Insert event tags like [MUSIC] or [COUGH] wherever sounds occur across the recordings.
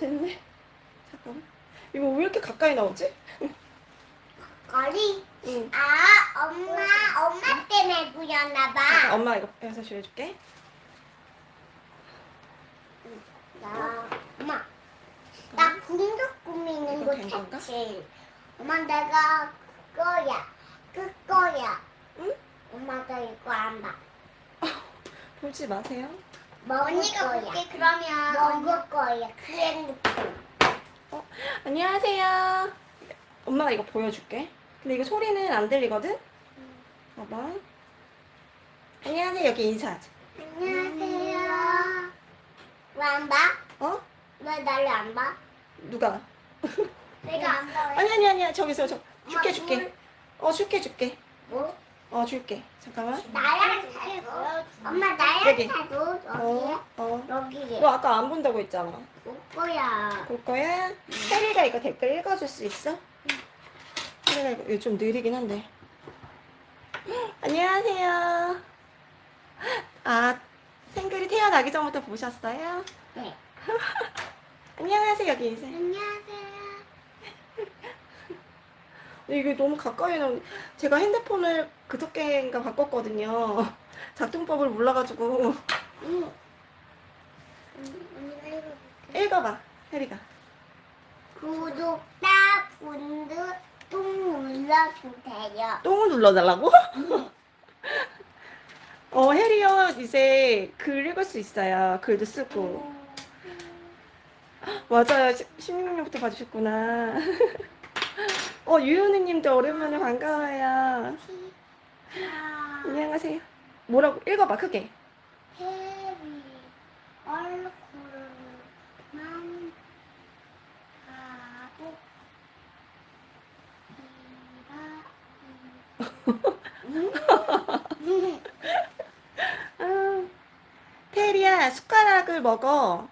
됐네. 잠깐만. 이거 왜 이렇게 가까이 나오지? 거리. 응. 아, 엄마, 엄마 때문에 그렸나 잠깐, 봐. 엄마 이거 해서 줄여줄게. 나, 엄마. 나 궁극 꾸미는 거? 했지. 엄마 내가 그거야. 그거야. 응? 엄마가 이거 안 봐. [LAUGHS] 보지 마세요. 언니가 볼게 그러면 먹을 거야. 그 핸드폰. 어, 안녕하세요. 엄마가 이거 보여줄게. 근데 이거 소리는 안 들리거든? 봐봐. 안녕하세요. 여기 인사하자. 안녕하세요. 왜 안 봐? 어? 왜 나를 안 봐? 누가? 내가 안 봐. 아니, 아니, 아니야. 저기서, 저. 줄게, 엄마, 줄게. 물. 어, 줄게, 줄게. 뭐? 어, 줄게. 잠깐만. 나약해도 엄마 여기. 나약해도 어, 여기에 어. 여기에 너 아까 안 본다고 했잖아. 올 거야. 볼 거야? 혜리가 이거 댓글 읽어줄 수 있어? 혜리가 이거, 이거 좀 느리긴 한데. 안녕하세요. 아, 생글이 태어나기 전부터 보셨어요? 네. [LAUGHS] 안녕하세요, 여기 인사. 안녕하세요. 이게 너무 가까이 나오 제가 핸드폰을 그저께인가 바꿨거든요. [LAUGHS] 작동법을 몰라가지고. 응. 읽어봐, 혜리가. 구독자 분들 똥 눌러주세요. 똥을 눌러달라고? [LAUGHS] 어, 혜리요, 이제 글 읽을 수 있어요. 글도 쓰고. [GASPS] 맞아요. 16년부터 봐주셨구나. [LAUGHS] 어, 유효는 님도 오랜만에 반가워요. 아, 안녕하세요. 뭐라고? 읽어봐, 크게. 테리 얼굴만 하고 이라 아, 테리야, 숟가락을 먹어.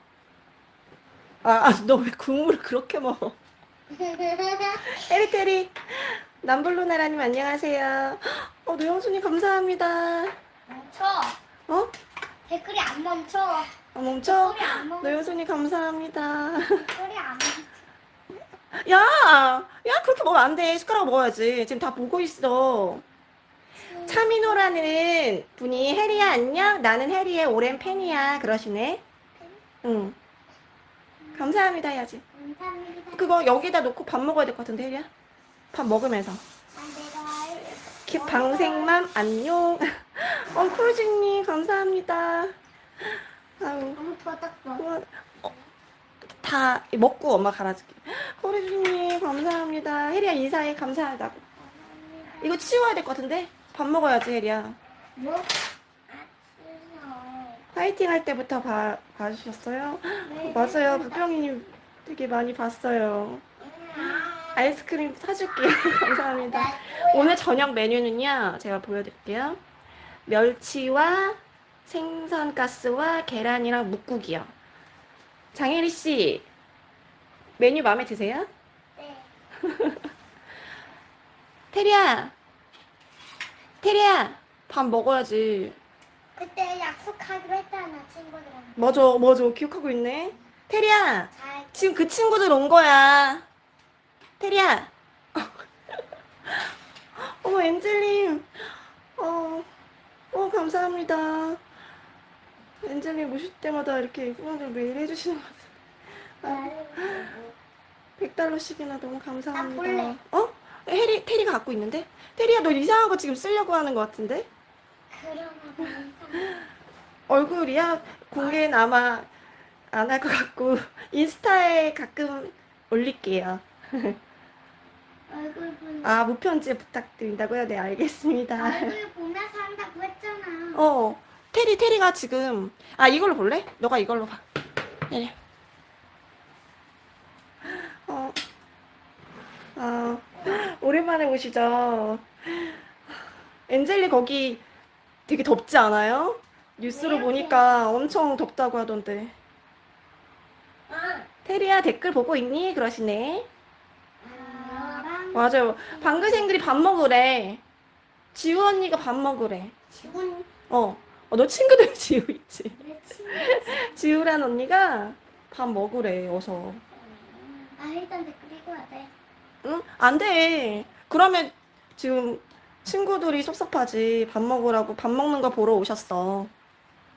아, 아너왜 국물을 그렇게 먹어? [LAUGHS] 테리테리, 남블루나라님 안녕하세요. 어, 노영수님 감사합니다. 멈춰 어? 댓글이 안 멈춰 아, 멈춰? 댓글이 안 멈춰 노영수님 감사합니다. 댓글이 안 멈춰 [LAUGHS] 야, 야, 그렇게 먹으면 안 돼. 숟가락 먹어야지. 지금 다 보고 있어. 차민호라는 분이 해리야 안녕. 나는 해리의 오랜 팬이야. 그러시네. 응. 감사합니다 해야지. 그거 여기다 놓고 밥 먹어야 될 것 같은데 해리야. 밥 먹으면서. 아, 방생맘 안녕. 어 콜즈님 감사합니다. 아유. 어, 다 먹고 엄마 갈아줄게. 콜즈님 감사합니다. 해리야 인사해 감사하다고. 이거 치워야 될 것 같은데? 밥 먹어야지 혜리야. 뭐? 파이팅 할 때부터 봐, 봐주셨어요? 맞아요. 부평이님 되게 많이 봤어요. 아이스크림 사줄게요. [LAUGHS] 감사합니다. 오늘 저녁 메뉴는요. 제가 보여드릴게요. 멸치와 생선가스와 계란이랑 묵국이요. 장혜리 씨 메뉴 마음에 드세요? 네. [LAUGHS] 테리야 테리야 밥 먹어야지. 그때 약속하기로 했잖아 친구들한테 맞아 맞아 기억하고 있네. 테리야 잘 지금 그 친구들 온 거야. 테리야. [LAUGHS] 어머, 엔젤님. 어, 어, 감사합니다. 엔젤님 오실 때마다 이렇게 후원을 매일 해주시는 것 같아요. 아, 100달러씩이나 너무 나 감사합니다. 어? 해리, 테리가 갖고 있는데? 테리야, 너 이상한 거 지금 쓰려고 하는 것 같은데? [LAUGHS] 얼굴이야? 공개는 아마 안 할 것 같고, [LAUGHS] 인스타에 가끔 올릴게요. 얼굴 보면 아, 무편지 부탁드린다고요? 네, 알겠습니다. 얼굴 보면서 한다고 했잖아 어, 테리, 테리가 지금, 아, 이걸로 볼래? 너가 이걸로 봐. 네. 어, 아, 오랜만에 오시죠. 엔젤리 거기 되게 덥지 않아요? 뉴스로 네, 보니까 엄청 덥다고 하던데. 아, 테리야, 댓글 보고 있니? 그러시네. 맞아요. 방글생글이 밥 먹으래. 지우 언니가 밥 먹으래. 지훈 어, 어, 너 친구들 [LAUGHS] 지우 있지? 지우란 언니가 밥 먹으래, 어서. 아 일단 댓글 읽어야 돼. 응? 안 돼. 그러면 지금 친구들이 섭섭하지. 밥 먹으라고 밥 먹는 거 보러 오셨어.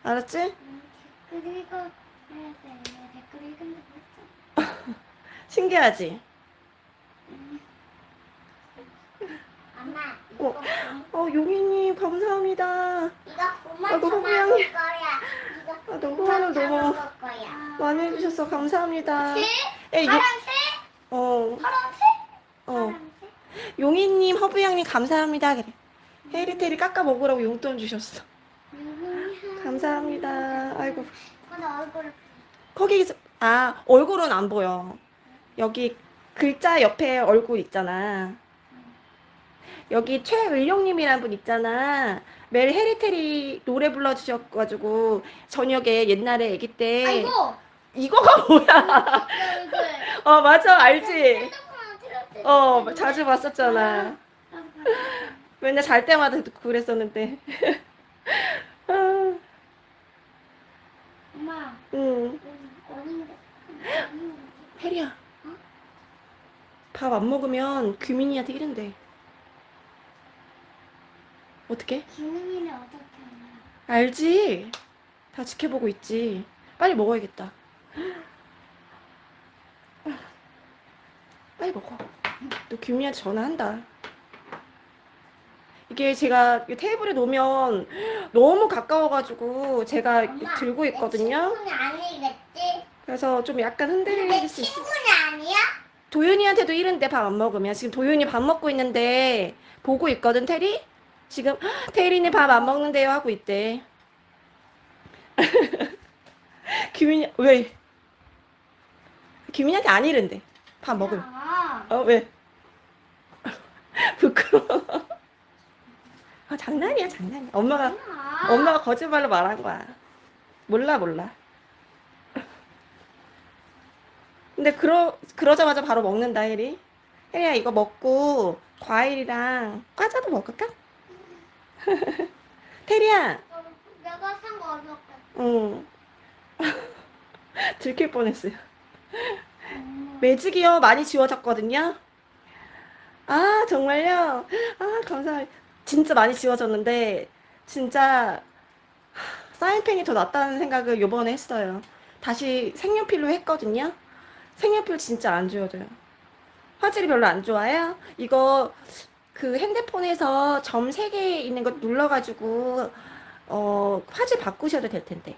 알았지? 음, 댓글 읽어야 돼. 댓글 읽은다고 했잖아. 신기하지? 엄마 어. 어, 용이님, 감사합니다. 이거 더 호구양. 먹을 거야. 이거 아, 너무 하늘 더 너무. 많이 해주셔서 감사합니다. 새? 에, 요, 파란색? 어, 파란색? 어. 파란색? 용이님, 허브양님, 감사합니다. 그래. 헤리테리 깎아 먹으라고 용돈 주셨어. 음, 감사합니다. 아이고. 거기, 있- 아, 얼굴은 안 보여. 여기 글자 옆에 얼굴 있잖아. 여기 최을룡님이란 분 있잖아. 매일 헤리테리 노래 불러주셔가지고, 저녁에 옛날에 아기 때. 아이고 이거가 뭐야? [LAUGHS] 어, 맞아, 알지? 어, 때 자주 봤었잖아. 맨날 잘 때마다 그랬었는데. [LAUGHS] 아, 엄마 응. 혜리야. 밥 안 먹으면 규민이한테 이른대. 어떻게? 기능이를 어떻게 하냐? 알지? 다 지켜보고 있지. 빨리 먹어야겠다. [GASPS] 빨리 먹어. 너 규민이한테 전화한다. 이게 제가 이 테이블에 놓으면 너무 가까워가지고 제가 엄마, 들고 내 있거든요. 그래서 좀 약간 내 흔들릴 수 있어. 친구는 아니야? 도윤이한테도 이른데 밥 안 먹으면 지금 도윤이 밥 먹고 있는데 보고 있거든 테리? 지금 [GASPS] 테리는 밥 안 먹는데요 하고 있대. [LAUGHS] 규민이 왜? 규민이한테 안 이른대. 밥 먹으면. 아, 어 왜? [LAUGHS] 부끄러워. 아 장난이야 장난이야. 엄마가. 엄마가 거짓말로 말한 거야. 몰라 몰라. 근데 그러 그러자마자 바로 먹는다 혜리. 혜리야 이거 먹고 과일이랑 과자도 먹을까? [LAUGHS] 테리야, 어, 내가 산 거 어떻게? 응. [LAUGHS] 들킬 뻔했어요. 엄마. 매직이요 많이 지워졌거든요. 아 정말요? 아 감사합니다. 진짜 많이 지워졌는데 진짜 하, 사인펜이 더 낫다는 생각을 요번에 했어요. 다시 색연필로 했거든요. 색연필 진짜 안 지워져요. 화질이 별로 안 좋아요. 이거 그 핸드폰에서 점 3개 있는 거 눌러가지고 어 화질 바꾸셔도 될 텐데.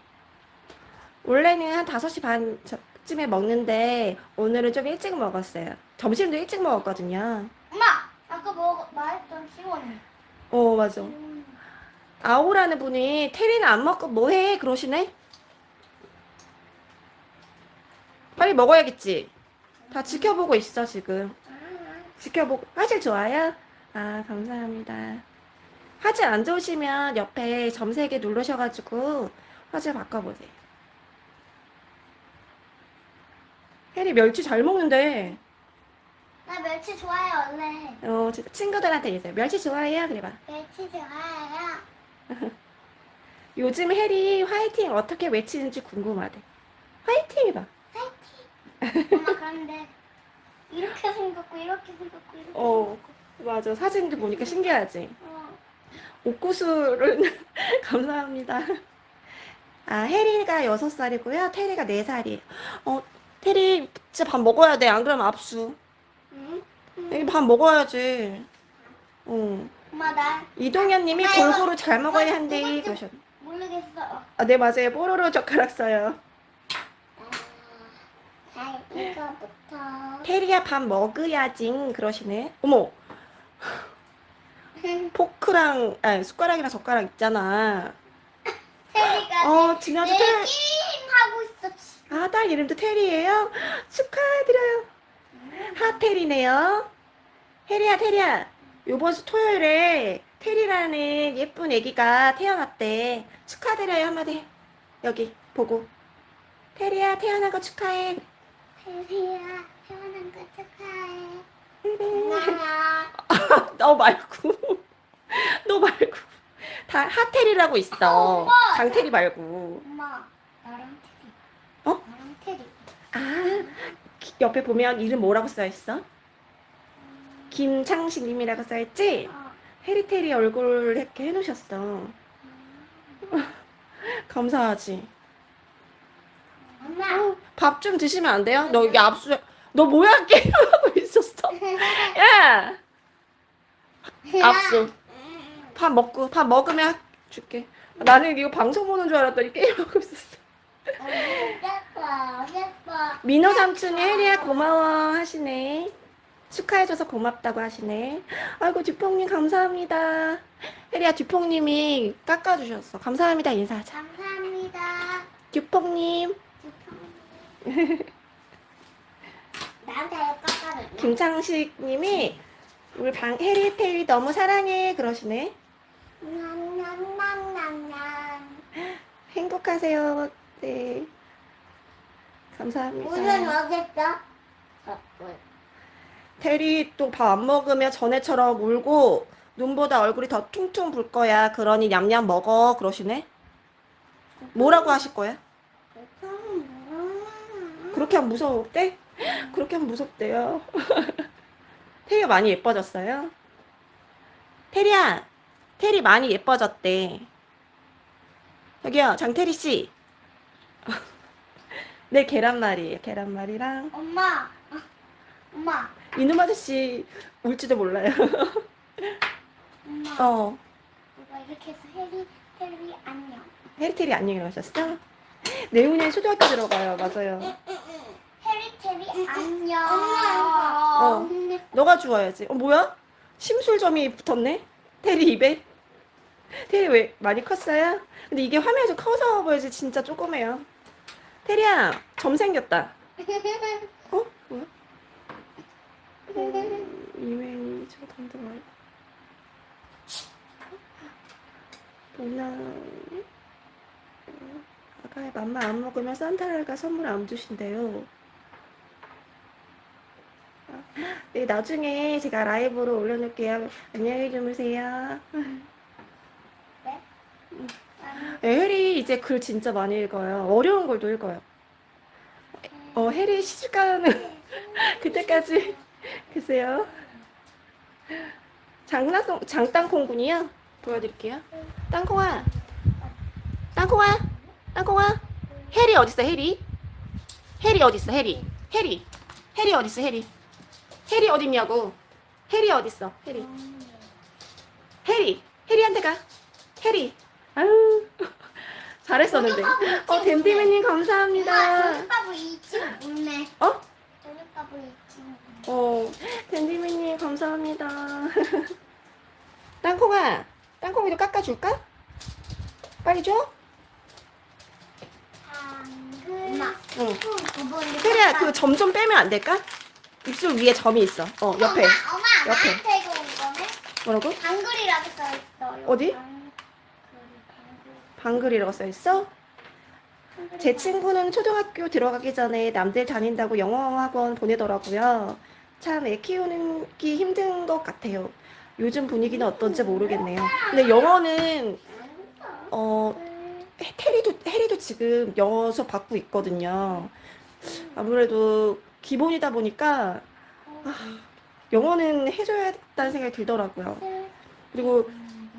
원래는 한 5시 반쯤에 먹는데 오늘은 좀 일찍 먹었어요. 점심도 일찍 먹었거든요. 엄마, 아까 뭐 말했던 시원이. 어, 맞아. 아오라는 분이 테리는 안 먹고 뭐해? 그러시네? 빨리 먹어야겠지? 다 지켜보고 있어, 지금. 지켜보고. 화질 좋아요? 아, 감사합니다. 화질 안 좋으시면 옆에 점 3개 누르셔가지고 화질 바꿔보세요. 혜리 멸치 잘 먹는데. 나 멸치 좋아해 원래. 어, 지- 친구들한테 얘기해요. 멸치 좋아해요? 그래봐. 멸치 좋아해요. [LAUGHS] 요즘 해리 화이팅 어떻게 외치는지 궁금하대. 화이팅 해봐. 파이팅. 엄마 그런데 이렇게 생겼고 이렇게 생겼고 이렇게 어, 생겼고. 맞아. 사진도 보니까 신기하지. 어. 옥구슬은 [LAUGHS] 감사합니다. 아, 해리가 6살이고요. 테리가 4살이에요. 어, 테리 진짜 밥 먹어야 돼. 안 그러면 압수. 응? 여기 밥 먹어야지. 어. 엄마 나 이동현 님이 아, 골고루 잘 먹어야 한대. 그러셨. 모르겠어. 아, 네, 맞아요. 뽀로로 젓가락 써요. 자, 이거부터. 테리야 밥 먹어야지. 그러시네. 어머. 포크랑 아 숟가락이랑 젓가락 있잖아. 테리가 어내테 게임 하고 있어. 지금. 아딸 이름도 테리예요. 축하드려요. 하테리네요. 혜리야 테리야. 요번 주 토요일에 테리라는 예쁜 아기가 태어났대. 축하드려요 한마디. 해. 여기 보고. 테리야 태어난 거 축하해. 테리야 태어난 거 축하해. 고마워. [LAUGHS] 너 말고 [LAUGHS] 너 말고 다 하테리라고 있어 어, 오빠. 장테리 말고 엄마 나랑 테리. 어? 나랑 테리. 아, 기- 옆에 보면 이름 뭐라고 써 있어? 김창식님이라고 써 있지? 어. 해리테리 얼굴 이렇게 해놓으셨어. [LAUGHS] 감사하지. 엄마. 밥좀 드시면 안 돼요? 너 여기 압수, 너 뭐야 [LAUGHS] 게임하고 있었어? [LAUGHS] 야, 압수. 밥 먹고 밥 먹으면 줄게. 나는 이거 방송 보는 줄 알았더니 게임하고 있었어. 예뻐, [LAUGHS] 예뻐. 민호 삼촌이 혜리야 고마워 하시네. 축하해줘서 고맙다고 하시네. 아이고 듀퐁님 감사합니다. 혜리야 듀퐁님이 깎아주셨어. 감사합니다 인사하자. 감사합니다. 듀퐁님, 나한테 깎아줬네. 김창식 님이 우리 방 혜리 테리 너무 사랑해 그러시네. 냠냠냠냠냠. 행복하세요. 네. 감사합니다. 물은 어딨어? 어, 물. 테리 또 밥 안 먹으면 전에처럼 울고 눈보다 얼굴이 더 퉁퉁 불 거야. 그러니 냠냠 먹어. 그러시네. 뭐라고 하실 거야? 그렇게 하면 무서웠대? 그렇게 하면 무섭대요. [LAUGHS] 테리가 많이 예뻐졌어요? 테리야, 테리 많이 예뻐졌대. 여기요, 장테리 씨. [LAUGHS] 네, 계란말이에요. 계란말이랑 엄마. 어, 엄마. 이놈 아저씨 울지도 몰라요. 엄마. 어, 이거 이렇게 해서 해리, 해리 안녕. 해리 테리 안녕이라고 하셨어? 내후년 초등학교 들어가요. 맞아요. 해리, 테리 안녕. 어. 너가 주워야지. 어, 뭐야? 심술점이 붙었네? 테리 입에? 테리 왜 많이 컸어요? 근데 이게 화면이 좀 커서 보여지 진짜 조그매요. 테리야, 점 생겼다. 어? 뭐야? 이메일 저 던져봐. 누나 아가의 맘마 안 먹으면 산타랄가 선물 안 주신대요. 네, 나중에 제가 라이브로 올려놓을게요. 안녕히 주무세요. 네, 혜리 이제 글 진짜 많이 읽어요. 어려운 걸도 읽어요. 어, 혜리 시집가는 [LAUGHS] 그때까지 계세요. 장난송 장땅콩군이요. 보여드릴게요. 땅콩아, 땅콩아, 땅콩아. 혜리 어딨어? 혜리? 혜리 어딨어? 혜리? 혜리? 혜리 어딨어? 혜리? 혜리 어딨냐고? 혜리 어딨어? 혜리? 혜리? 혜리한테 가. 혜리. 아유 [LAUGHS] 잘했었는데. 어 댐디맨님 감사합니다. 못네. 어? 어 댐디맨님 감사합니다. [LAUGHS] 땅콩아, 땅콩이도 깎아줄까? 빨리 줘. 엄마. 응. 그거 혜리야 그 점 좀 빼면 안 될까? 입술 위에 점이 있어. 어 옆에. 엄마, 엄마 옆에. 나한테 이거 온 거네? 뭐라고? 방글이라고 써있어. 어디? 방글, 방글이라고 써 있어? 방글. 제 친구는 초등학교 들어가기 전에 남들 다닌다고 영어 학원 보내더라고요. 참 애 키우기 힘든 것 같아요. 요즘 분위기는 어떤지 모르겠네요. 근데 영어는 어 테리도 해리도 지금 영어 수업 받고 있거든요. 아무래도 기본이다 보니까 아, 영어는 해줘야겠다는 생각이 들더라고요. 그리고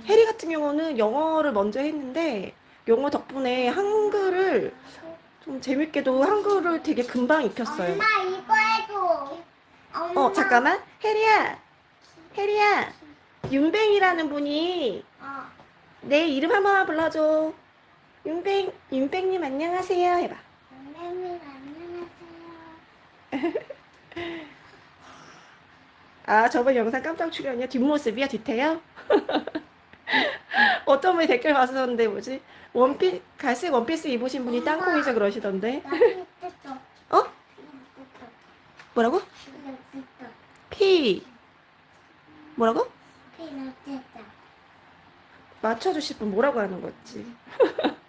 해리 같은 경우는 영어를 먼저 했는데 영어 덕분에 한글을 좀 재밌게도 한글을 되게 금방 익혔어요. 엄마 이거 해줘. 엄마. 어 잠깐만 해리야 해리야 윤뱅이라는 분이 어. 내 이름 한 번만 불러줘. 윤뱅 윤뱅님 안녕하세요. 해봐. 선생님 안녕하세요. 아 저번 영상 깜짝 출연이야? 뒷모습이야? 뒤태요? [LAUGHS] 어떤 분이 댓글 봤었는데 뭐지? 원피 갈색 원피스 입으신 분이 땅콩이죠 그러시던데. 어? 뭐라고? 피. 뭐라고? 맞춰주실 분 뭐라고 하는 거지 [LAUGHS]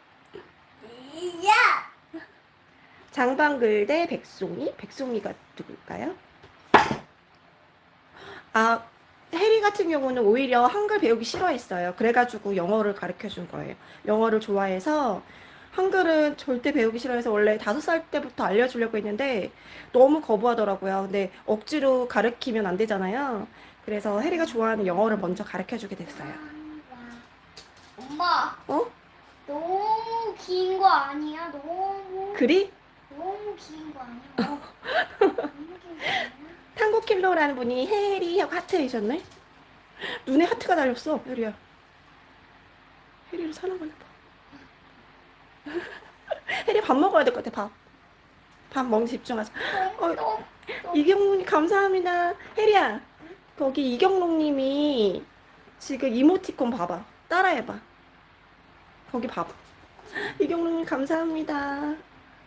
야. 장방글 대 백송이 백송이가 누굴까요 아 해리 같은 경우는 오히려 한글 배우기 싫어했어요 그래가지고 영어를 가르쳐 준 거예요 영어를 좋아해서 한글은 절대 배우기 싫어해서 원래 다섯 살 때부터 알려주려고 했는데 너무 거부하더라고요. 근데 억지로 가르치면 안 되잖아요. 그래서 혜리가 좋아하는 영어를 먼저 가르쳐주게 됐어요. 엄마, 어? 너무 긴 거 아니야? 너무 글이? 너무 긴 거 아니야? [LAUGHS] 너무 긴 거 아니야? 탕고킬러라는 분이 혜리 하고 하트 해주셨네? 눈에 하트가 달렸어, 혜리야. 혜리를 사랑하나 봐. [LAUGHS] 혜리 밥 먹어야 될 것 같아, 밥. 밥 먹는 데 집중하자. 어, 또, 이경록님 감사합니다. 혜리야, 거기 이경록님이 지금 이모티콘 봐봐. 따라해봐. 거기 봐봐. 이경록님 감사합니다.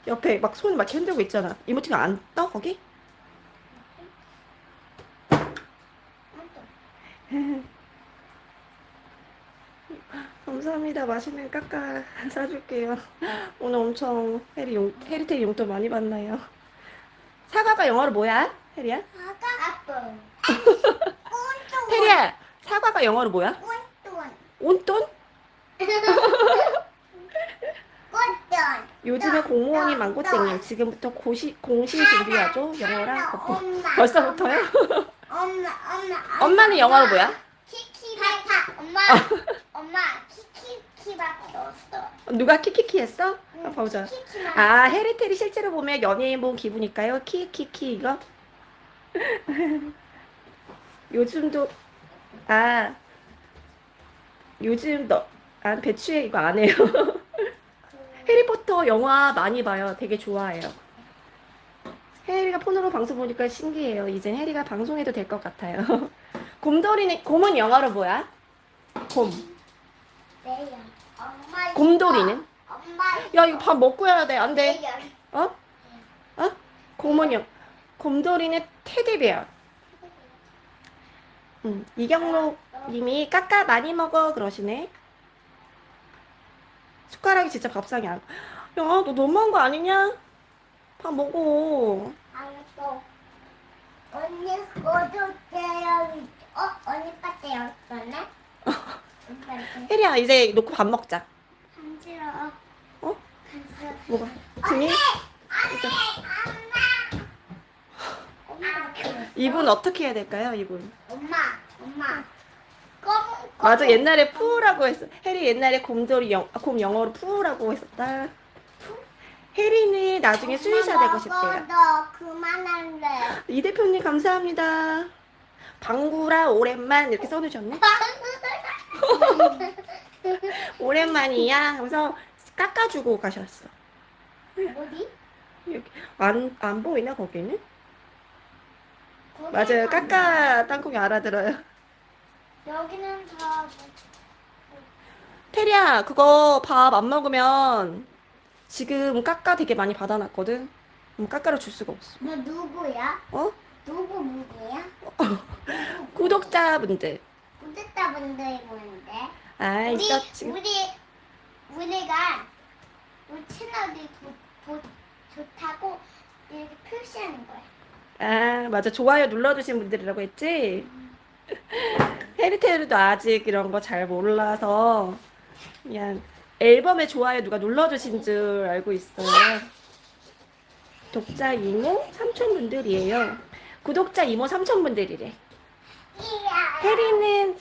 옆에 막 손 막 흔들고 있잖아. 이모티콘 안 떠, 거기? [LAUGHS] 감사합니다. 맛있는 까까 [LAUGHS] 사줄게요. 오늘 엄청 해리 용, 해리테리 용돈 많이 받나요? 사과가 영어로 뭐야? 해리야? 아빠. [LAUGHS] 해리야, 사과가 영어로 뭐야? 꾼돈. 온돈? 요즘에 공무원이 망고땡님 지금부터 고시, 공시 준비하죠? 영어랑 거꾸로. 벌써부터요? 엄마, 엄마. 엄마는 영어로 뭐야? 키키바타. 엄마, 엄마. 키키키밖에 없어. 누가 키키키 했어? 아, 보자. 키키만. 아, 해리테리 실제로 보면 연예인 본 기분일까요? 키키키 이거? [LAUGHS] 요즘도 아 요즘 너 아, 배추에 이거 안 해요. [LAUGHS] 해리포터 영화 많이 봐요. 되게 좋아해요. 해리가 폰으로 방송 보니까 신기해요. 이젠 해리가 방송해도 될 것 같아요. [LAUGHS] 곰돌이는 곰은 영어로 뭐야? 곰. 내요. 엄마. 곰돌이는? 엄마. 야 이거 밥 먹고 해야 돼. 안 돼. 어? 어? 곰은 영. 곰돌이는 테디베어. 음, 이경록 님이 까까 많이 먹어 그러시네. 숟가락이 진짜 밥상이 안. 야, 너 너무한 거 아니냐? 밥 먹어. 알았어. 언니 어저께요. 어 언니 빠때 였었네. 혜리야 이제 놓고 밥 먹자. 간지러워. 어? 간지러워. 뭐가? 등이? 엄마. 이분 어떻게 해야 될까요? 이분. 엄마. 엄마. 맞아 옛날에 푸라고 했어. 혜리 옛날에 곰돌이 영, 아, 곰 영어로 푸라고 했었다. 혜리는 나중에 수의사 되고 싶대요. 너 그만할래. 이 대표님 감사합니다. 방구라 오랜만 이렇게 써주셨네. [LAUGHS] 오랜만이야. 그래서 깎아주고 가셨어. 어디? 여기 안, 안 보이나 거기는? 맞아요. 안 깎아 땅콩이 알아들어요. 돼. 여기는 다 테리야 그거 밥 안 먹으면 지금 깎아 되게 많이 받아놨거든. 음, 깎아를 줄 수가 없어. 너 누구야? 어? 누구 누구야? 구독자분들. 구독자분들이 보는데. 아 우리 있어 지금. 우리 우리가 우리 채널이 도, 도, 좋다고 이렇게 표시하는 거야. 아, 맞아. 좋아요 눌러주신 분들이라고 했지? 헤리테일도 아직 이런 거 잘 몰라서 그냥 앨범에 좋아요 누가 눌러주신 줄 알고 있어요. 독자 이모 삼촌 분들이에요. 구독자 이모 삼촌 분들이래. 혜리는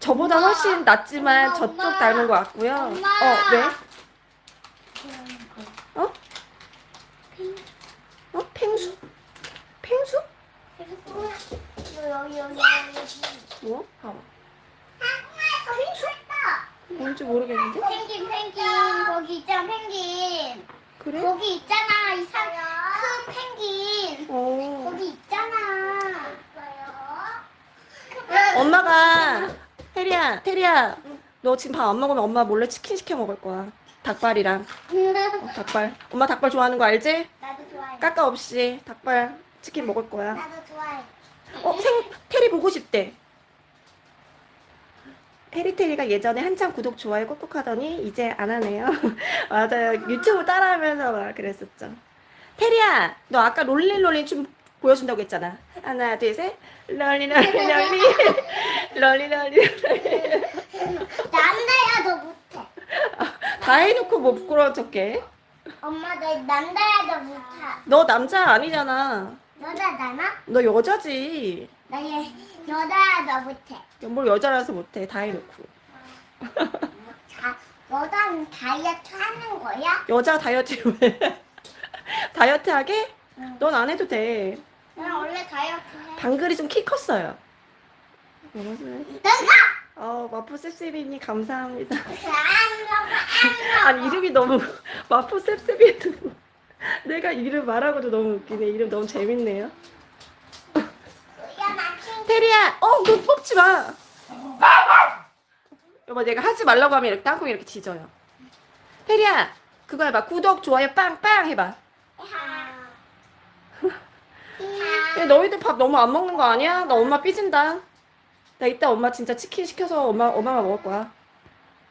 저보다 엄마. 훨씬 낫지만 엄마, 저쪽 엄마. 닮은 것 같고요. 어, 왜? 어? 어? 펭수? 펭수? 여기 여기 여기 뭐? 봐봐. 여기. 뭔지 모르겠는데? 펭귄 펭귄 거기 있잖아 펭귄 그래? 거기 있잖아 이상 큰 펭귄 어. 거기 있잖아 엄마가 테리야, 테리야, 너 지금 밥 안 먹으면 엄마 몰래 치킨 시켜 먹을 거야. 닭발이랑 어, 닭발. 엄마 닭발 좋아하는 거 알지? 나도 좋아해 까까 없이 닭발 치킨 먹을 거야. 나도 좋아해 어, 생 테리 보고 싶대. 테리 테리가 예전에 한참 구독 좋아요 꾹꾹 하더니 이제 안 하네요. [LAUGHS] 맞아요. 유튜브 따라하면서 막 그랬었죠. 테리야, 너 아까 롤리롤리 춤 보여준다고 했잖아. 하나, 둘, 셋. 롤리롤리 롤리. 난데야 너 못해 [LAUGHS] 다 해놓고 뭐 부끄러운 척해? 엄마 너 남자야도 못해. 너 남자 아니잖아. 여자잖아? 너 여자지. 나 얘, 여자야도 못해. 뭘 여자라서 못해. 다 해놓고. 자, 여자는 다이어트 하는 거야? 여자 다이어트 왜? 다이어트 하게? 응. 넌 안 해도 돼. 나 원래 다이어트 해. 방글이 좀 키 컸어요. 내가 어, 마포 셉셉이니 감사합니다. 아니. 이름이 너무, 마포 셉셉이도 [LAUGHS] 내가 이름 말하고도 너무 웃기네. 이름 너무 재밌네요. 테리야, 어, 너 뽑지 마. 여보, 내가 하지 말라고 하면 이렇게 땅콩 이렇게 짖어요. 테리야, 그거 해봐. 구독, 좋아요, 빵빵 해봐. 야, 너희들 밥 너무 안 먹는 거 아니야? 나 엄마 삐진다. 나 이따 엄마 진짜 치킨 시켜서 엄마, 엄마가 먹을 거야.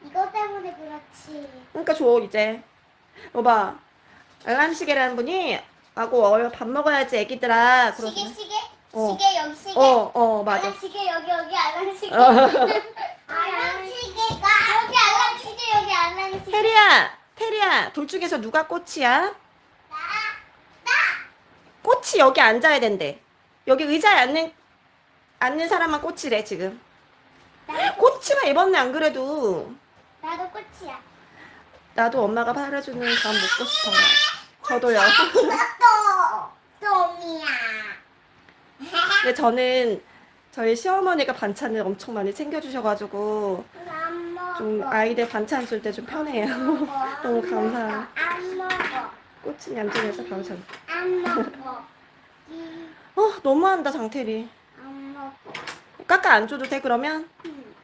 이거 때문에 그렇지. 그러니까 줘, 이제. 여봐. 알람 시계라는 분이, 하고, 어, 밥 먹어야지, 애기들아. 시계, 그러더니. 시계? 어. 시계, 여기 시계. 어, 어, 맞아. 시계, 여기, 여기 알람 시계. 어. [LAUGHS] 알람 시계가 여기 알람 시계, 여기 알람 시계. 테리야, 테리야, 둘 중에서 누가 꽃이야? 나, 나. 꽃이 여기 앉아야 된대. 여기 의자에 앉는, 앉는 사람만 꽃이래, 지금. 나, 꽃이만 입었네, 안 그래도. 나도 꽃이야. 나도 엄마가 팔아주는 밥 먹고 싶어요. 저도요. 근데 저는 저희 시어머니가 반찬을 엄청 많이 챙겨주셔가지고. 좀 아이들 반찬 줄 때 좀 편해요. [LAUGHS] 너무 감사해요. 안 먹어. 꽃은 얌전해서 먹어. 이, 어, 너무한다, 장태리. 안 먹어. 깎아 안 줘도 돼, 그러면? 음,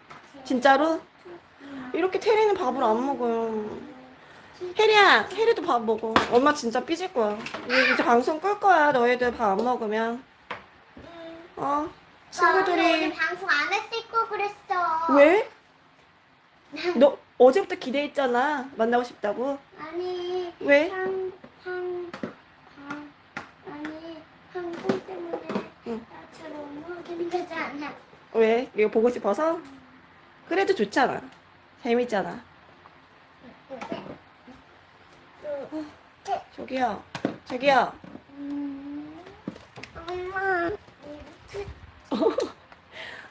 진짜로? 이렇게 테리는 밥을 안 먹어요. 혜리야, 혜리도 밥 먹어. 엄마 진짜 삐질 거야. 이제 방송 끌 거야, 너희들 밥 안 먹으면. 음, 어? 나 오늘 친구들이. 방송 안 했을 거 그랬어. 왜? 너 어제부터 기대했잖아. 만나고 싶다고. 아니. 왜? 한, 한, 한, 아니, 한국 때문에 응. 나처럼 먹는 거잖아. 왜? 이거 보고 싶어서? 그래도 좋잖아. 재밌잖아. 저기요. 저기요. 음, 엄마.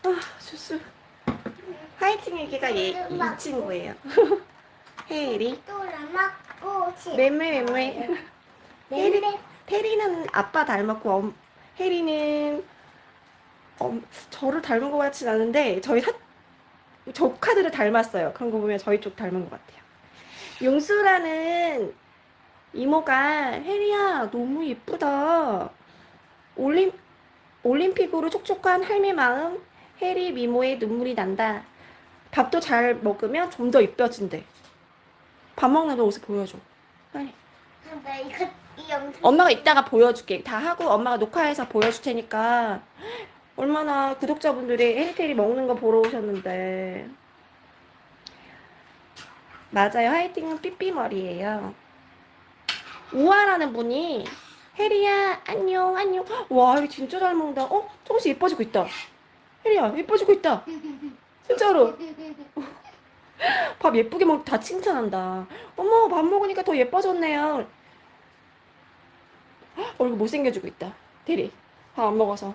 아, 주스. 화이팅 얘기가 얘, 이 친구예요. [LAUGHS] 지- 맴매, 맴매. 맴매. 혜리는 아빠 닮았고, 엄, 혜리는, 엄, 저를 닮은 것 같진 않은데, 저희 사, 조카들을 닮았어요. 그런 거 보면 저희 쪽 닮은 것 같아요. 용수라는 이모가, 혜리야, 너무 예쁘다. 올림, 올림픽으로 촉촉한 할매 마음, 혜리 미모의 눈물이 난다. 밥도 잘 먹으면 좀 더 이뻐진대. 밥 먹는 거 옷을 보여줘. 빨리. 나 이거, 이 영상. 엄마가 이따가 보여줄게. 다 하고 엄마가 녹화해서 보여줄 테니까. 얼마나 구독자분들이 혜리테리 먹는 거 보러 오셨는데. 맞아요. 화이팅은 삐삐머리예요. 우아라는 분이 혜리야 안녕 안녕. 와 혜리 진짜 잘 먹는다. 어? 조금씩 예뻐지고 있다. 혜리야 예뻐지고 있다. 진짜로. 밥 예쁘게 먹, 다 칭찬한다. 어머, 밥 먹으니까 더 예뻐졌네요. 헉, 얼굴 못생겨지고 있다. 대리. 밥 안 먹어서.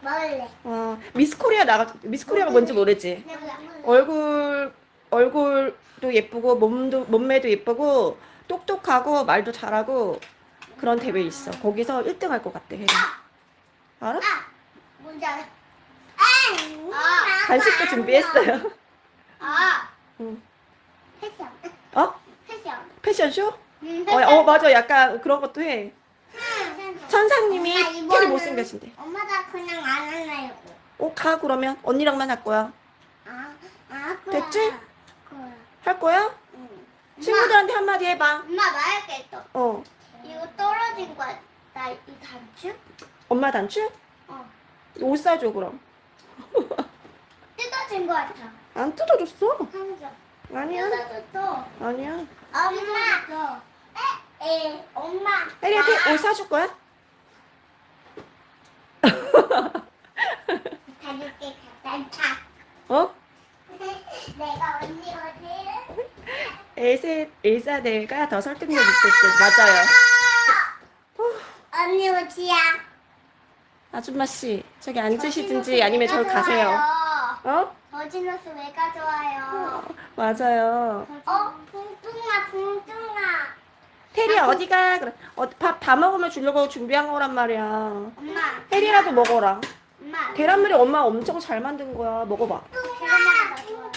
먹을래. 와, 미스 코리아 나가, 미스 코리아가 뭔지 모르지? 얼굴, 얼굴도 예쁘고, 몸도, 몸매도 예쁘고, 똑똑하고, 말도 잘하고, 그런 대회 있어. 거기서 1등 할 것 같대, 혜리. 알아? 아, 뭔지 알아? 아, 간식도 준비했어요. 아, 응. 패션. 어? 패션. 패션쇼? 음, 어, 어, 맞아. 약간 그런 것도 해. 패션. 천상님이 이거는 못생겨진대. 엄마 나 그냥 안 할래요. 어, 가, 그러면. 언니랑만 할 거야. 아, 아, 그래. 됐지? 그래. 할 거야? 응. 친구들한테 한마디 해봐. 엄마 말할게 또. 어. 이거 떨어진 거야. 나 이 단추? 엄마 단추? 어. 옷 사줘, 그럼. [LAUGHS] 뜯어진 거 같아. 안 뜯어줬어. 한 점. 아니야. 뜯어졌어. 아니야. 엄마. 에, 에, 엄마. 혜리한테 나옷 사줄 거야? 가줄게. 단차. 어? 내가 제일 엘세, 엘사데가 더 설득력 있을 듯. 맞아요. 언니 오지야. 아줌마 씨, 저기 앉으시든지 아니면 저기 가세요. 어? 버지너스 왜 가져와요? 맞아요. 어, 붕뚱아, 붕뚱아. 테리 어디가? 그래. 어, 밥다 먹으면 주려고 준비한 거란 말이야. 엄마, 테리라도 먹어라. 엄마. 계란말이 엄마 엄청 잘 만든 거야. 먹어봐. 붕뚱아, 붕뚱아,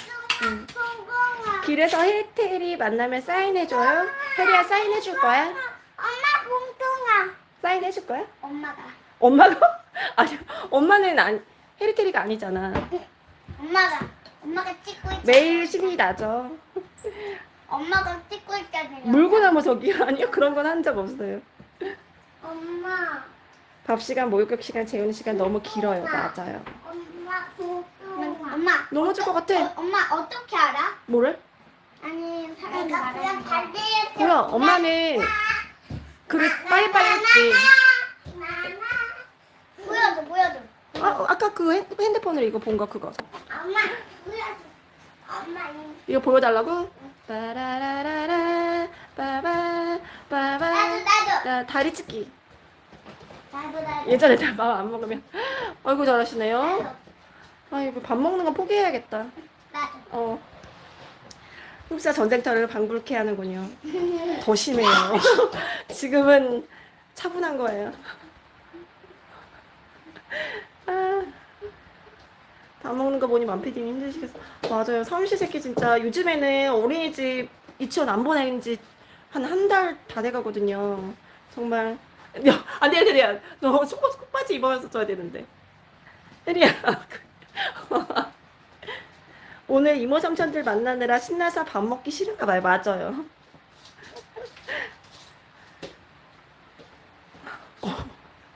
응. 붕뚱아. 길에서 혜테리 만나면 사인해줘요. 혜리야 사인해줄 거야? 엄마, 붕뚱아. 사인해줄 거야? 엄마가. 엄마가? [LAUGHS] 아니, 엄마는 아니, 혜리테리가 아니잖아. 엄마가. 엄마가 찍고 있잖아. 매일 신이 나죠. 엄마가 찍고 있잖아요. 물고 나무 저기 [LAUGHS] 아니요 그런 건 한 적 없어요. 엄마. 밥 시간, 목욕 시간, 재우는 시간 너무 길어요. 맞아요. 엄마. 엄마. 넘어질 것 같아. 어, 엄마 어떻게 알아? 뭐를? 아니 사람이 말하는. 뭐야? 엄마는 그래 빨리빨리 했지. 보여줘 보여줘. 아, 아까 그 핸- 핸드폰으로 이거 본 거 그거. 엄마 보여줘. 엄마 이- 이거 보여달라고? 빠라라라라 빠바 빠바 나도 나도 나 다리 찢기. 나도 나도. 예전에 밥안 먹으면 아이고 잘하시네요. 아이고 밥 먹는 건 포기해야겠다. 나도. 어. 흡사 전쟁터를 방불케 하는군요. [LAUGHS] 더 심해요. [LAUGHS] 지금은 차분한 거예요. 아, 밥 먹는 거 보니 만피디님 힘드시겠어. 맞아요. 삼시세끼 진짜 요즘에는 어린이집 유치원 안 보낸 지 한 한 달 다 돼가거든요. 정말. 야, 안 돼, 안 돼, 안 돼. 너 속바지 입어서 줘야 되는데. 혜리야. [LAUGHS] 오늘 이모 삼촌들 만나느라 신나서 밥 먹기 싫은가 봐요. 맞아요. 어.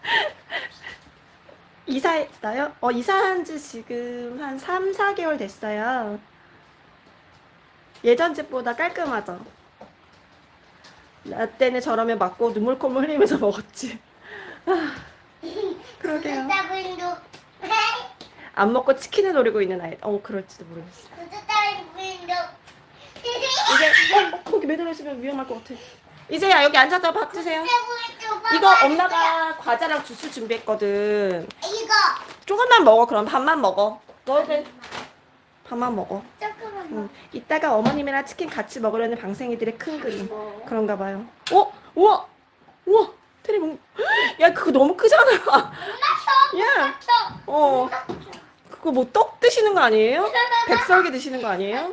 [LAUGHS] 이사했어요? 어, 이사한 지 지금 한 3, 4개월 됐어요. 예전 집보다 깔끔하죠? 나 때는 저러면 맞고 눈물 콧물 흘리면서 [LAUGHS] 먹었지. 아, 그러게요. [LAUGHS] 안 먹고 치킨을 노리고 있는 아이. 어, 그럴지도 모르겠어. 이제 어, 거기 매달려 있으면 위험할 것 같아. 이제야 여기 앉아서 밥 드세요. 이거 엄마가 과자랑 주스 준비했거든. 이거 조금만 먹어. 그럼 밥만 먹어. 너희들 밥만 먹어. 조금만 응. 이따가 어머님이랑 치킨 같이 먹으려는 방생이들의 큰 그림. 그런가 봐요. 어? 우와! 우와! 테리 먹. [GASPS] 야 그거 너무 크잖아. 야. 어. 그거 뭐 떡 드시는 거 아니에요? 백설기 드시는 거 아니에요?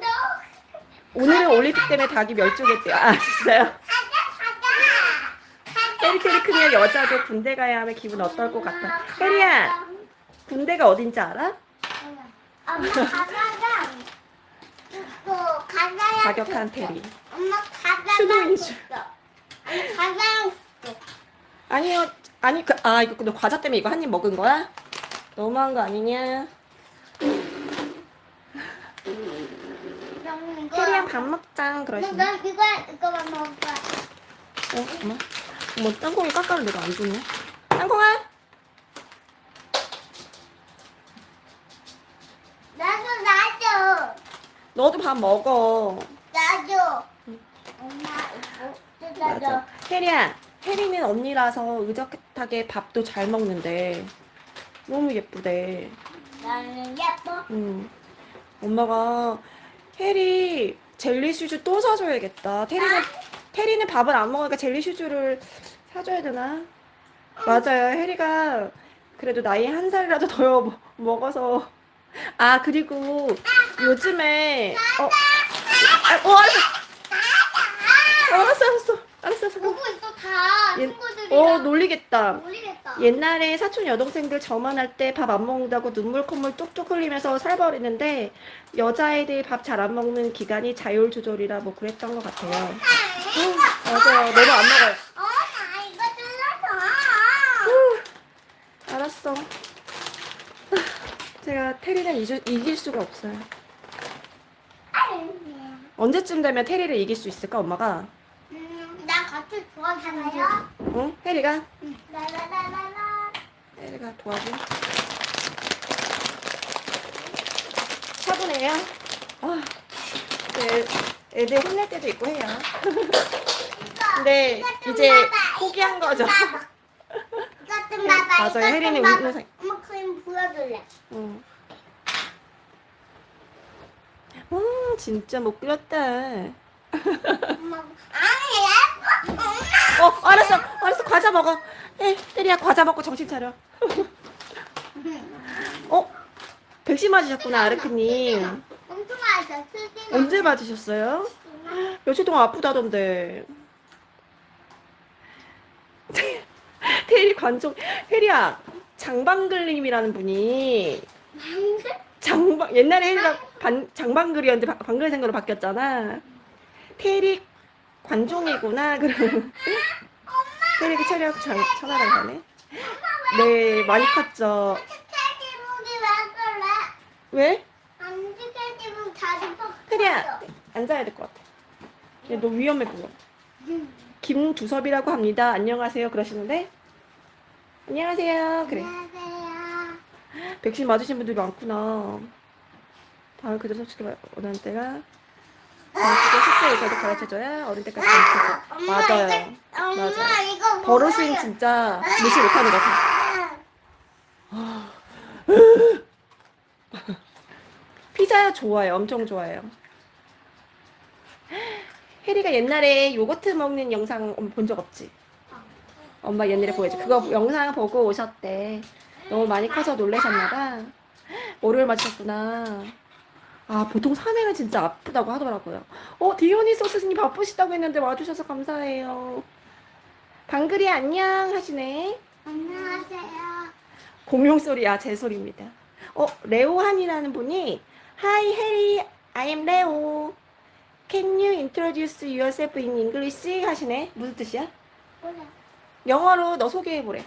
오늘은 올림픽 때문에 닭이 멸종했대요. 아 진짜요? 테리테리 크면 여자도 군대 가야 하면 기분 어떨 것 같아. 혜리야, 군대가 어딘지 알아? 엄마 가자가 또 가자야 과격한 테리. 엄마 가자가 수능인 줄. 아니 줬어. 아니요, 아니 그 아 이거 근데 과자 때문에 이거 한 입 먹은 거야? 너무한 거 아니냐? 테리야 밥 먹자 그러시네. 난 이거 이거만 먹을 거야. 어, 엄마. 뭐 땅콩이 깎아를 내가 안 줬네. 땅콩아. 나도 나도 너도 밥 먹어. 나도 엄마 이거 맞아. 혜리야, 혜리는 언니라서 의젓하게 밥도 잘 먹는데 너무 예쁘대. 나는 예뻐. 음. 엄마가 혜리 젤리 슈즈 또 사줘야겠다. 테리는 테리는 밥을 안 먹으니까 젤리 슈즈를 사줘야 되나? 맞아요. 혜리가 그래도 나이 한 살이라도 더 먹- 먹어서 아 그리고 요즘에 어, 아, 어 알았어. 어, 알았어 알았어 알았어 잠깐. 보고 있어 다 얘- 친구들이랑 어 놀리겠다. 모르겠다. 옛날에 사촌 여동생들 저만 할 때 밥 안 먹는다고 눈물 콧물 뚝뚝 흘리면서 살벌했는데 여자애들 밥 잘 안 먹는 기간이 자율 조절이라 뭐 그랬던 것 같아요. 응, 맞아요. 너무 안 먹어요. 어, 나 이거 뜯어서. 알았어. [LAUGHS] 제가 테리를 이길 수가 없어요. 언제쯤 되면 테리를 이길 수 있을까, 엄마가? 음, 나 같이 도와주세요. 응? 테리가? 라라라라라. 테리가 도와줘. 차분해요. 아, 네. 애들 혼낼 때도 있고 해요. 근데 이제 포기한 거죠. 이것 좀 봐봐. 혜린이 봐봐. 웃는 사- 엄마 그림 보여줄래? 응. 와, 진짜 못 그렸다. [LAUGHS] 어, 알았어. 알았어. 과자 먹어. 에, 때리야 과자 먹고 정신 차려. 어? 백신 맞으셨구나, 아르크님. 엄청. 언제 맞으셨어요? 며칠 동안 아프다던데. [LAUGHS] 테리 관종, 테리야, 장방글님이라는 분이 장방 옛날에 반, 장방글이었는데 바- 방글생으로 바뀌었잖아. 테리 관종이구나. 테리가 차려 장 전화를 하네. 네, 많이 컸죠. 왜? 안 퍽. 테리야, 앉아야 될 것 같아. 얘 너 위험해 보여. 김두섭이라고 합니다. 안녕하세요. 그러시는데 안녕하세요. 그래. 안녕하세요. 백신 맞으신 분들이 많구나. 다음 그대로 솔직히 원하는 때가 어떻게 식사 의사도 가르쳐줘야 어른 때까지 가르쳐줘. 맞아요. 엄마 맞아. 이거 버릇은? 진짜 무시 못하는 것 같아. 피자 좋아요. 엄청 좋아해요. 혜리가 옛날에 요거트 먹는 영상 본 적 없지? 엄마 옛날에 보여줘. 그거 영상 보고 오셨대. 너무 많이 커서 놀라셨나봐. 월요일 맞으셨구나. 아, 보통 3회는 진짜 아프다고 하더라고요. 어, 디오니 소스님 바쁘시다고 했는데 와주셔서 감사해요. 방글이 안녕 하시네. 안녕하세요. 공룡 소리야, 제 소리입니다. 어, 레오한이라는 분이 Hi, Harry, I am Leo. Can you introduce yourself in English? 하시네. 무슨 뜻이야? 뭐래? 영어로 너 소개해보래.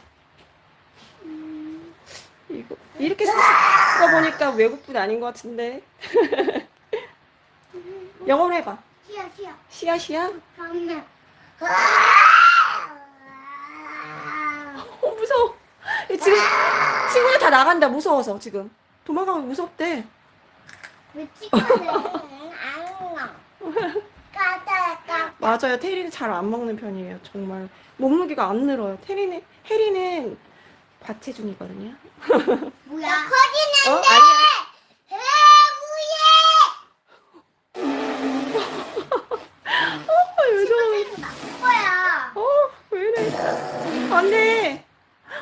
음, 이거 이렇게 거 보니까 외국분 아닌 것 같은데. [LAUGHS] 영어로 해봐. 쉬어. 시야 시야. 그러면. 어 무서워. 얘 지금 친구들 다 나간다 무서워서 지금 도망가면 무섭대. 왜 찍어내? 맞아요. 테리는 잘 안 먹는 편이에요. 정말 몸무게가 안 늘어요. 테리는 해리는 과체 중이거든요. 뭐야? 어 커지는데. 아니야. 어, 거야. 어, 왜 이래? 안 돼.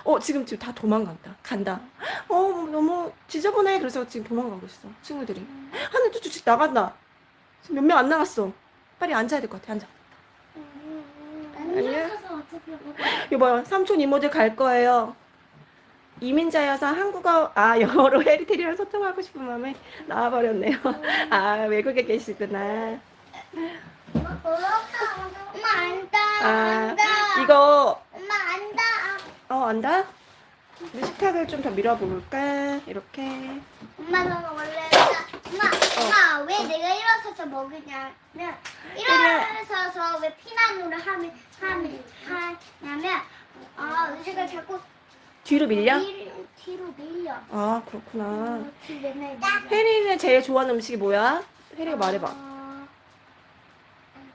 어, 지금 지금 다 도망간다. 간다. 어, 너무 지저분해. 그래서 지금 도망가고 있어. 친구들이. 하늘 쭈쭈쭈 나간다. 지금 몇 명 안 나갔어. 빨리 앉아야 될 것 같아. 앉아. 아니야. 여봐요. 삼촌 이모들 갈 거예요. 이민자여서 한국어, 아, [LAUGHS] 영어로 해리테리랑 소통하고 싶은 마음에 나와버렸네요. 아, 외국에 계시구나. 엄마 안다. 아. 이거, 엄마 안다. 어, 안다? 식탁을 좀 더 밀어볼까? 이렇게. 엄마는 원래 엄마 엄마 왜 내가 일어서서 먹으냐면 일어서서 왜 피난으로 하면 하면 하냐면 아 의자가 자꾸 뒤로 밀려? 뒤, 뒤로 밀려. 아, 그렇구나. 뒤로 밀려. 혜리는 제일 좋아하는 음식이 뭐야? 혜리가 말해봐. 어,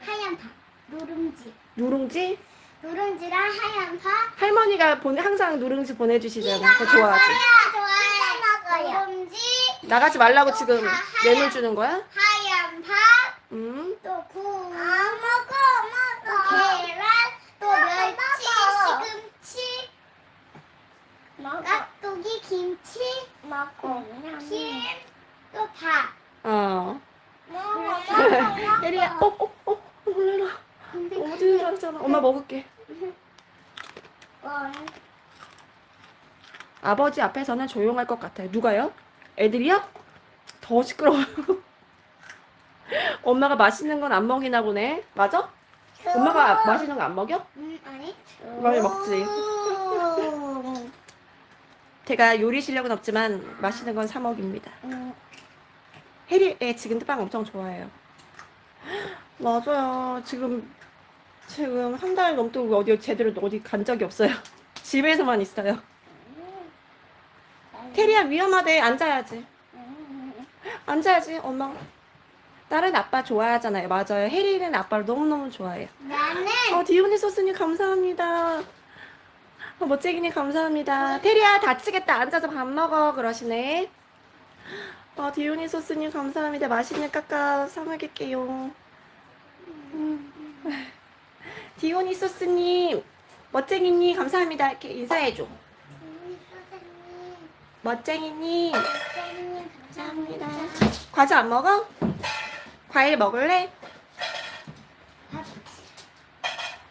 하얀 밥 누룽지 누룽지? 누룽지랑 하얀 밥 할머니가 본, 항상 누룽지 보내주시잖아. 그거 좋아하지? 좋아해 먹어요. 누룽지 나가지 말라고 지금 뇌물 주는 거야? 하얀 밥 음. 또 구. 아 먹어 먹어. 계란 또 멸치 시금치. 깍두기 김치. 먹고. 김또 밥. 어. 혜리야, [LAUGHS] 어, 어, 어, 놀래라. 너무 찌들었잖아. 엄마 먹을게. 아버지 앞에서는 조용할 것 같아요. 누가요? 애들이요? 더 시끄러워요. [LAUGHS] 엄마가 맛있는 건 안 먹이나 보네. 맞아? 엄마가 맛있는 거 안 먹여? 음 아니. 많이 먹지. 제가 요리 실력은 없지만 맛있는 건 사 먹입니다. 음. 혜리, 애 지금도 빵 엄청 좋아해요. [GASPS] 맞아요. 지금, 지금 한 달 넘도록 어디 제대로 어디 간 적이 없어요. [LAUGHS] 집에서만 있어요. 테리야, 위험하대. 앉아야지. [LAUGHS] 앉아야지, 엄마. 딸은 아빠 좋아하잖아요. 맞아요. 혜리는 아빠를 너무너무 좋아해요. 나는 어, 디오니 소스님 감사합니다. 어, 멋쟁이님 감사합니다. 테리야 다치겠다. 앉아서 밥 먹어. 그러시네. 어, 디오니 소스님 감사합니다. 맛있는 까까 사 먹을게요. 음. 디오니 소스님, 멋쟁이님 감사합니다. 이렇게 인사해줘. 멋쟁이님 감사합니다. 감사합니다. 과자 안 먹어? 과일 먹을래?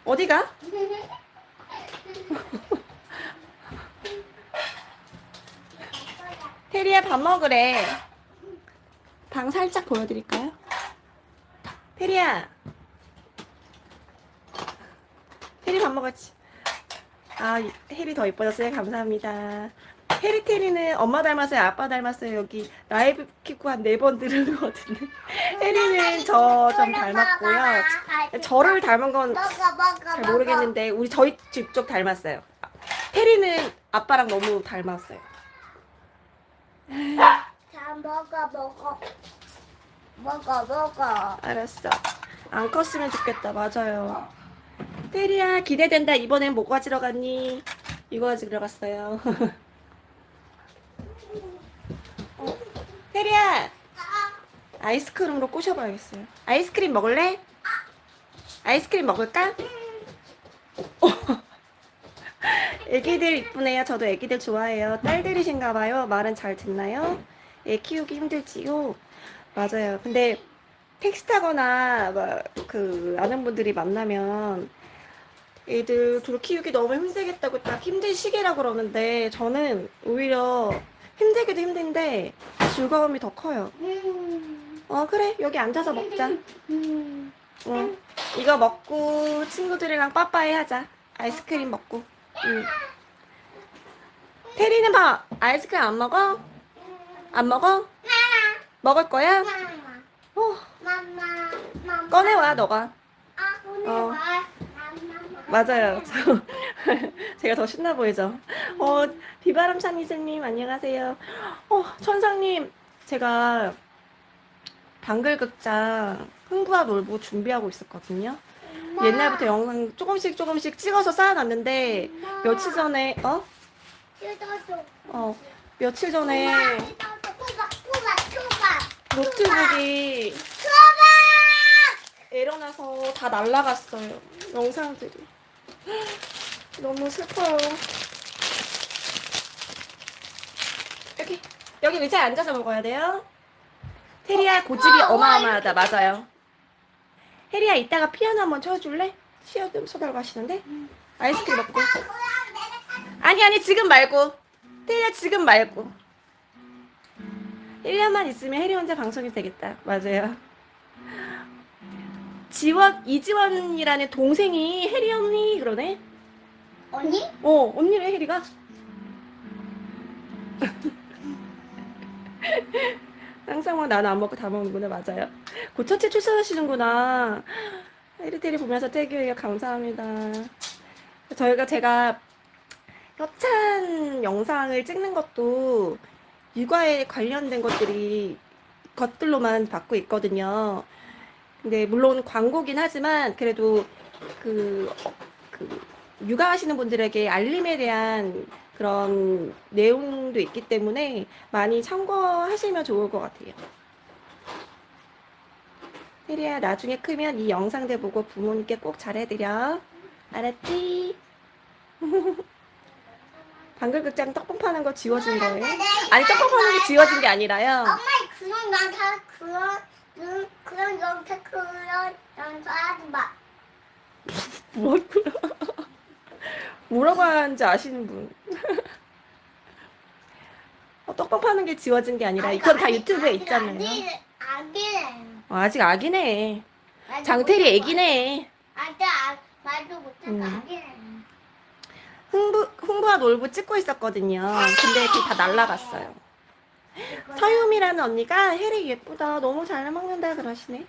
어디 가? [LAUGHS] 테리야 밥 먹으래. 방 살짝 보여드릴까요? 테리야. 테리 밥 먹었지? 아, 혜리 더 이뻐졌어요. 감사합니다. 혜리 테리는 엄마 닮았어요? 아빠 닮았어요? 여기 라이브 키고 한 네 번 들은 것 같은데. 혜리는 저 좀 닮았고요. 저를 닮은 건 잘 모르겠는데 우리 저희 집 쪽 닮았어요. 테리는 아빠랑 너무 닮았어요. 자 먹어 먹어 먹어 먹어 알았어. 안 컸으면 좋겠다. 맞아요. 테리야 기대된다. 이번엔 뭐 가지러 갔니? 이거 가지러 갔어요. [LAUGHS] 어, 테리야 아이스크림으로 꼬셔봐야겠어요. 아이스크림 먹을래? 아이스크림 먹을까? 어. [LAUGHS] 애기들 이쁘네요. 저도 애기들 좋아해요. 딸들이신가 봐요. 말은 잘 듣나요? 애 키우기 힘들지요? 맞아요. 근데 택시 타거나 막그 아는 분들이 만나면 애들 둘 키우기 너무 힘들겠다고 딱 힘든 시기라 그러는데 저는 오히려 힘들기도 힘든데 즐거움이 더 커요. 음. 어 그래 여기 앉아서 먹자. 음. 응. 이거 먹고 친구들이랑 빠빠이 하자. 아이스크림 먹고. 응. 테리는 봐. 아이스크림 안 먹어? 안 먹어? 먹을 거야? 어, 꺼내와 너가. 아 어. 와 맞아요. [LAUGHS] 저, 제가 더 신나 보이죠? 어, 비바람 찬이스님, 안녕하세요. 어, 천상님, 제가 방글극장 흥부와 놀부 준비하고 있었거든요. 옛날부터 영상 조금씩 조금씩 찍어서 쌓아놨는데, 며칠 전에, 어? 어, 며칠 전에 노트북이 에러나서 다 날라갔어요. 영상들이. [GASPS] 너무 슬퍼요. 여기, 여기 의자에 앉아서 먹어야 돼요. 혜리야, 고집이 어마어마하다. 맞아요. 혜리야, 이따가 피아노 한번 쳐줄래? 시어 좀 쳐달고 하시는데? 아이스크림 먹고. 아니, 아니, 지금 말고. 혜리야, 지금 말고. 1년만 있으면 혜리 혼자 방송이 되겠다. 맞아요. 지원 이지원이라는 동생이 혜리 언니 그러네. 언니? 어 언니래 혜리가. [LAUGHS] 항상 막 나는 안 먹고 다 먹는구나 맞아요. 고천체 출산하시는구나. 혜리테리 보면서 태교해요 감사합니다. 저희가 제가 협찬 영상을 찍는 것도 육아에 관련된 것들이 것들로만 받고 있거든요. 근데 물론 광고긴 하지만 그래도 그, 어, 그 육아하시는 분들에게 알림에 대한 그런 내용도 있기 때문에 많이 참고하시면 좋을 것 같아요. 혜리야 나중에 크면 이 영상들 보고 부모님께 꼭 잘해드려. 알았지? [LAUGHS] 방글 극장 떡볶 파는 거 지워진 거예요? 아니 떡볶 파는 게 지워진 게 아니라요. 엄마 그런 영상 그런 그- 그런 영상 그런 영상 하지 마. [LAUGHS] 뭐라고요? 뭐라고 하는지 아시는 분. [LAUGHS] 어, 떡밥 파는 게 지워진 게 아니라 이건 다 유튜브에 있잖아요. 아기래. 어, 아직 아기네. 장태리 애기네. 아직 아, 말도 못해서 음. 흥부, 흥부와 놀부 찍고 있었거든요. 근데 그게 다 날라갔어요. 서유미라는 언니가 혜리 예쁘다. 너무 잘 먹는다 그러시네.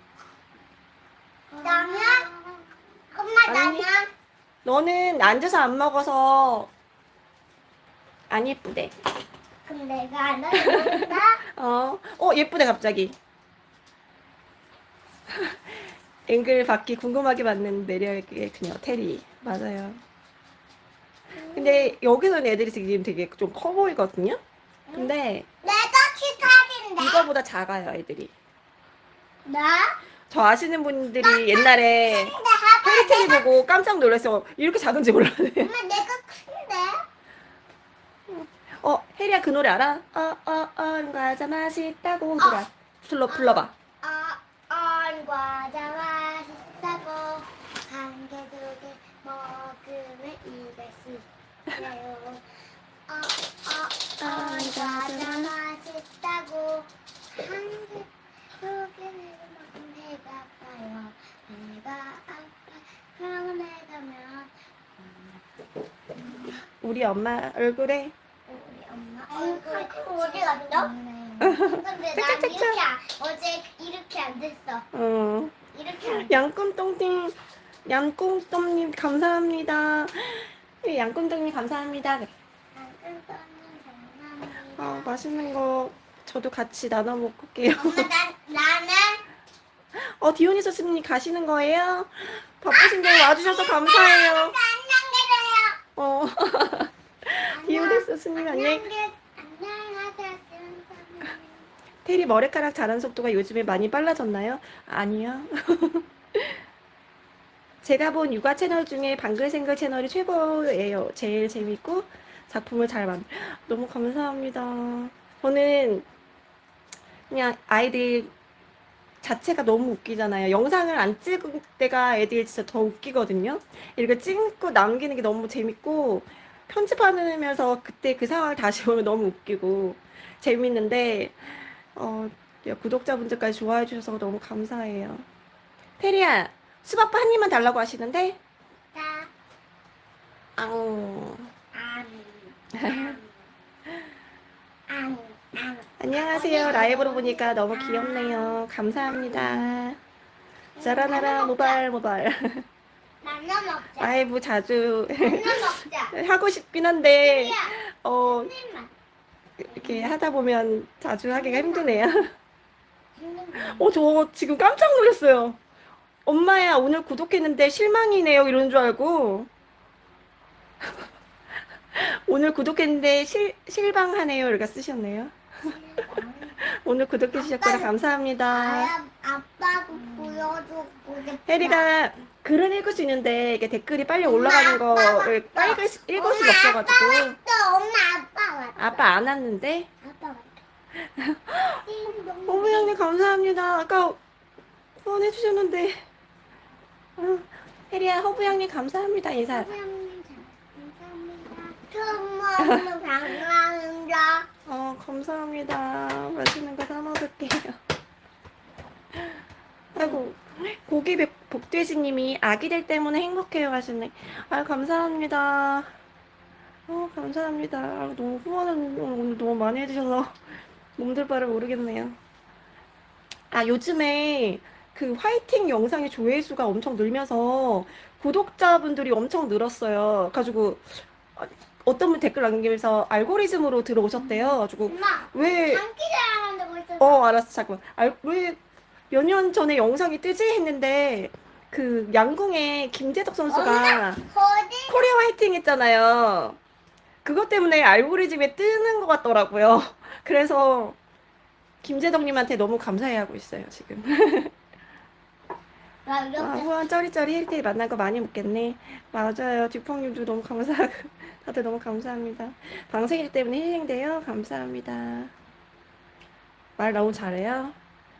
나면 엄마. 나면 너는 앉아서 안 먹어서 안 예쁘대. 그럼 내가 안 한다. [LAUGHS] 어, 어 예쁘대 갑자기. [LAUGHS] 앵글 받기 궁금하게 받는 매력의 그녀 테리 맞아요. 근데 여기서는 애들이 지금 되게 좀 커 보이거든요. 근데 내가 키카인데 이거보다 작아요 애들이. 나? 저 아시는 분들이 옛날에 페리테리 보고 깜짝 놀랐어요. 이렇게 작은지 몰랐네. 엄마 내가 큰데 어 혜리야 그 노래 알아? 어 어 어 과자 맛있다고 그래. 불러 불러봐. 아, 안 과자 맛있다고 한 개 두 개 먹으면 입에 씹혀요 어, 어, 안 과자 맛있다고 한 개 두 개 먹으면 배가 아파요 배가 아파 그러면 내가 면 우리 엄마 얼굴에 우리 엄마 얼굴 어디 갔어? 근데 난 이렇게 안, 어제 이렇게 안 됐어 어 이렇게 안 양꿈똥님 양꿈똥님 감사합니다. 네, 양꿈똥님 감사합니다. 네. 아 맛있는 거 저도 같이 나눠 먹을게요. 엄마 나 나는 어 디오니소 스님 가시는 거예요? 바쁘신데 와주셔서 감사해요. 어 [LAUGHS] 디오니소 스님 안녕. 테리 머리카락 자란 속도가 요즘에 많이 빨라졌나요? 아니요. [LAUGHS] 제가 본 육아 채널 중에 방글생글 채널이 최고예요. 제일 재밌고 작품을 잘 만. 너무 감사합니다. 저는 그냥 아이들 자체가 너무 웃기잖아요. 영상을 안 찍을 때가 애들이 진짜 더 웃기거든요. 이렇게 찍고 남기는 게 너무 재밌고 편집하면서 그때 그 상황을 다시 [LAUGHS] 보면 너무 웃기고 재밌는데 어, 야, 구독자분들까지 좋아해 주셔서 너무 감사해요. 테리야, 수박바 한 입만 달라고 하시는데? 안, 안, 안, 안. 안녕하세요. 라이브로 보니까 너무 귀엽네요. 감사합니다. 자라나라 모발 모발. 나눠 먹자. 라이브 자주. [LAUGHS] 하고 싶긴 한데 어. 이렇게 하다 보면 자주 하기가 힘드네요. 어 저 지금 깜짝 놀랐어요. 엄마야 오늘 구독했는데 실망이네요 이러는 줄 알고 [LAUGHS] 오늘 구독했는데 실 실망하네요 이렇게 쓰셨네요. [LAUGHS] 오늘 구독해 주셨구나 감사합니다. 아야, 아빠도 보여주고. 혜리가 글은 읽을 수 있는데 이게 댓글이 빨리 올라가는 거를 빨리 읽을, 수- 읽을 수가 없어가지고 또 엄마 아빠 왔어. 아빠 안 왔는데 아빠. 띵동. 어머 형님 감사합니다. 아까 후원해 주셨는데 아, 혜리야 허부 형님 감사합니다 인사. 감사합니다. 감사합니다. 처음 먹는 방랑자. 어 감사합니다. 맛있는 거 사 먹을게요. [LAUGHS] 아이고 고기 복- 복돼지님이 아기들 때문에 행복해요 하셨네. 아 감사합니다. 어 감사합니다. 아, 너무 후원을 오늘 너무 많이 해주셔서 [LAUGHS] 몸둘 바를 모르겠네요. 아 요즘에 그 화이팅 영상의 조회수가 엄청 늘면서 구독자분들이 엄청 늘었어요. 가지고 아, 어떤 분 댓글 남기면서 알고리즘으로 들어오셨대요. 가지고. 왜. 어 알았어 잠깐만 알, 왜몇 년 전에 영상이 뜨지 했는데 그 양궁의 김재덕 선수가. 코리아 화이팅 했잖아요 그것 때문에 알고리즘에 뜨는 것 같더라고요 [LAUGHS] 그래서 김재덕님한테 너무 감사해하고 있어요 지금 [LAUGHS] 나 아, 이렇게. 후원 쩌리쩌리 힐테이 만난 거 많이 묻겠네. 맞아요. 듀펑님도 너무 감사하고 [LAUGHS] 다들 너무 감사합니다. 방생일 때문에 힐링돼요. 감사합니다. 말 너무 잘해요.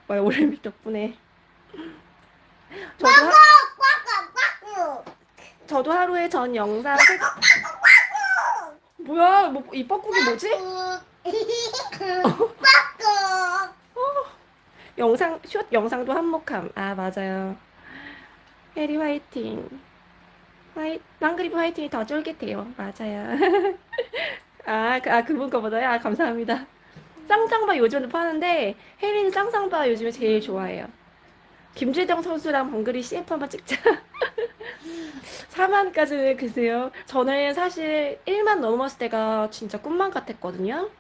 말 올림픽 덕분에. 저도, 하. 저도 하루에 전 영상 세- 뭐야? 뭐, 이 뻐꾸기 뭐지? [LAUGHS] 영상 숏 영상도 한몫함. 아 맞아요 해리 화이팅. 화이 망그리브 화이팅이 더 쫄깃해요. 맞아요. [LAUGHS] 아, 그, 아 그분 거보다요? 아 감사합니다. 쌍쌍바 요즘도 파는데 해리는 쌍쌍바 요즘에 제일 좋아해요. 김재정 선수랑 방글이 CF 한번 찍자. [LAUGHS] 4만까지는 글쎄요? 저는 사실 1만 넘었을 때가 진짜 꿈만 같았거든요.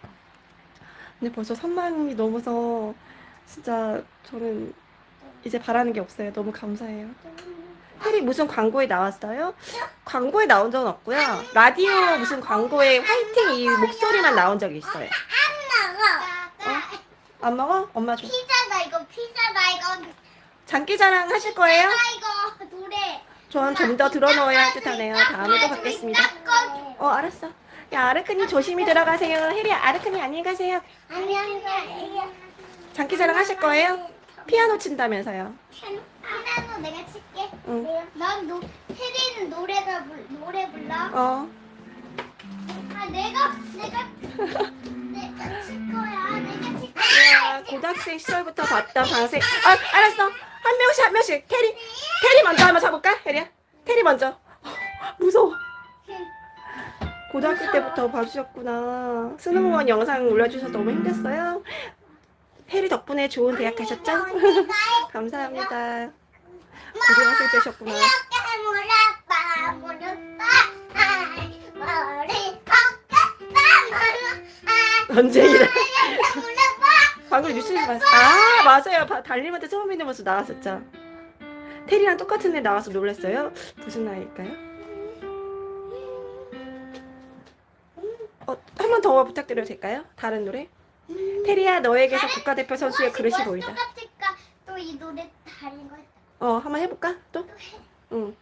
근데 벌써 3만이 넘어서 진짜 저는 이제 바라는 게 없어요. 너무 감사해요. 혜리 무슨 광고에 나왔어요? 광고에 나온 적은 없고요. 라디오 무슨 광고에 화이팅 이 목소리만 나온 적이 있어요. 안 먹어. 안 먹어? 엄마 줘. 피자다 이거 피자다 이거. 장기자랑 하실 거예요? 아 이거 노래. 저는 좀 더 들어놓아야 할 듯하네요. 다음에 또 뵙겠습니다. 어 알았어. 야 아르크님 조심히 들어가세요. 혜리 아르크님 안녕히 가세요. 안녕. 장기자랑 하실 거예요? 피아노 친다면서요. 피아노 내가 칠게. 응. 난 노, 혜리는 노래가 불, 노래 불러. 어. 아 내가 내가 [LAUGHS] 내가 칠 거야. 내가 칠 야, 거야. 고등학생 시절부터 봤던 방생. 아, 알았어. 한 명씩 한 명씩. 테리, 테리 먼저 한번 잡을까? 혜리야. 테리 먼저. [LAUGHS] 무서워. 고등학교 때부터 봐주셨구나. 스노우원 영상 올려주셔서 너무 힘들었어요. 혜리 덕분에 좋은 대학 가셨죠? [LAUGHS] 감사합니다. 고등학생 때셨구나. 이렇게 물어봐 물어봐 아, 머리 어깨 언제 이래? 물어봐 방금 뉴스에서 봤어. 아, 맞아요. 바- 달님한테 처음 있는 모습 나왔었죠. 테리랑 똑같은 애 나와서 놀랐어요. 무슨 나이일까요? 어, 한 번 더 부탁드려도 될까요? 다른 노래? 테리야, 너에게서 국가대표 선수의 그릇이 보이다. 똑같을까 또 이 노래 다른 거 어, 한번 해볼까? 또? 응.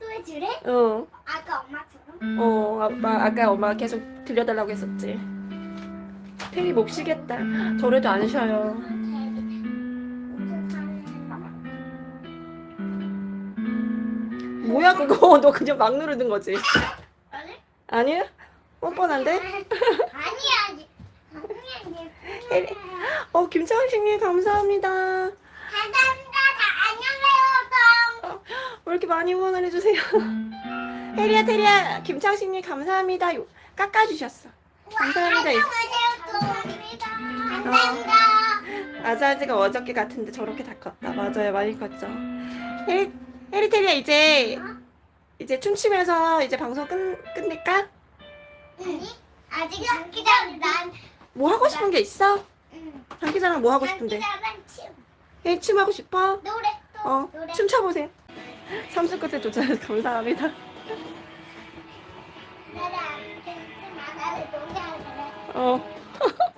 또 해줄래? 어, 아까 엄마처럼 어, 아빠, 아까 엄마가 계속 들려달라고 했었지. 테리 목 쉬겠다. 저래도 안 쉬어요. 뭐야, 그거? [LAUGHS] 너 그냥 막 누르는 거지? 아니? 아니야? 뻔뻔한데? 아니야 아니야 혜리- 어, 김창식님 감사합니다. 감사합니다 다 안녕해요 왜 이렇게 많이 응원을 해주세요? 혜리야, 테리야, 김창식님 감사합니다. 요- 깎아주셨어. 감사합니다. 감사합니다 감사합니다 아자아지가 어저께 같은데 저렇게 다 컸다. 맞아요, 많이 컸죠. 혜리, 혜리 테리야, 이제, 이제 춤추면서 이제 방송 끝, 끝낼까? 아니 아직 장기자랑 난 뭐 하고 싶은 게 있어? 응. 장기자랑 뭐 하고 싶은데? 장기자랑 춤 혜리 춤 하고 싶어? 노래 또 어, 노래 춤 춰보세요. 삼수 끝에 쫓아서 감사합니다. 어, [LAUGHS]